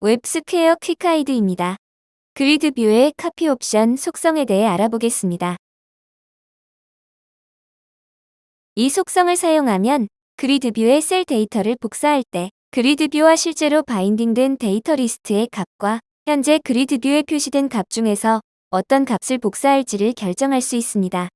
웹스퀘어 quick guide입니다. grid view의 copy option 속성에 대해 알아보겠습니다. 이 속성을 사용하면 grid view의 셀 데이터를 복사할 때 grid view와 실제로 binding된 데이터 리스트의 값과 현재 grid view에 표시된 값 중에서 어떤 값을 복사할지를 결정할 수 있습니다.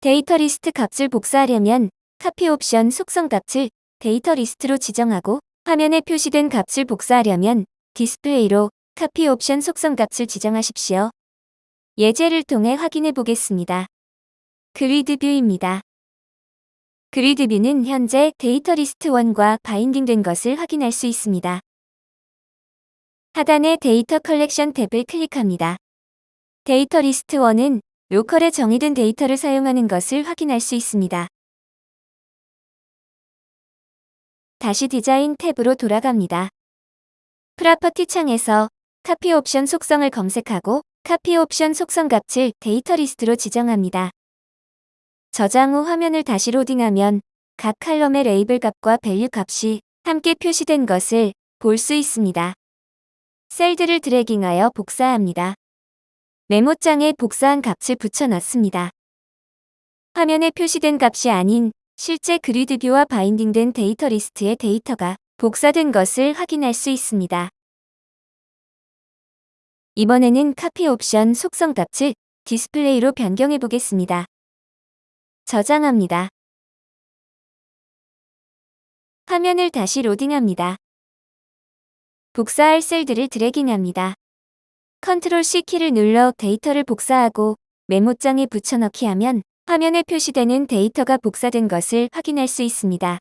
데이터 리스트 값을 복사하려면 카피 옵션 속성 값을 데이터 리스트로 지정하고 화면에 표시된 값을 복사하려면 디스플레이로 카피 옵션 속성 값을 지정하십시오. 예제를 통해 확인해 보겠습니다. grid view입니다. grid view는 현재 데이터 리스트 1과 binding된 것을 확인할 수 있습니다. 하단의 데이터 컬렉션 탭을 클릭합니다. 데이터 리스트 1은 로컬에 정의된 데이터를 사용하는 것을 확인할 수 있습니다. 다시 디자인 탭으로 돌아갑니다. property 창에서 카피 옵션 속성을 검색하고 카피 옵션 속성 값을 데이터 리스트로 지정합니다. 저장 후 화면을 다시 로딩하면 각 칼럼의 레이블 값과 value 값이 함께 표시된 것을 볼 수 있습니다. 셀들을 dragging하여 복사합니다. 메모장에 복사한 값을 붙여넣습니다. 화면에 표시된 값이 아닌 실제 grid view와 binding된 데이터 리스트의 데이터가 복사된 것을 확인할 수 있습니다. 이번에는 카피 옵션 속성 값을 디스플레이로 변경해 보겠습니다. 저장합니다. 화면을 다시 로딩합니다. 복사할 셀들을 dragging합니다. 컨트롤 C 키를 눌러 데이터를 복사하고 메모장에 붙여넣기 하면 화면에 표시되는 데이터가 복사된 것을 확인할 수 있습니다.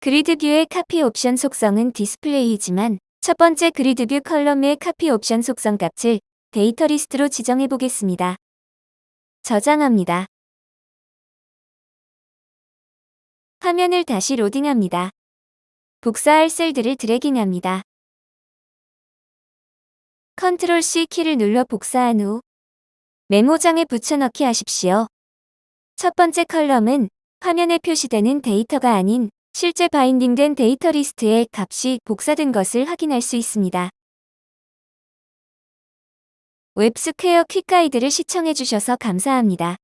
grid view의 카피 옵션 속성은 디스플레이이지만 첫 번째 grid view column의 카피 옵션 속성 값을 데이터 리스트로 지정해 보겠습니다. 저장합니다. 화면을 다시 로딩합니다. 복사할 셀들을 dragging합니다. 컨트롤 C 키를 눌러 복사한 후 메모장에 붙여넣기 하십시오. 첫 번째 column은 화면에 표시되는 데이터가 아닌 실제 binding된 데이터 리스트의 값이 복사된 것을 확인할 수 있습니다. 웹스퀘어 퀵가이드를 시청해주셔서 감사합니다.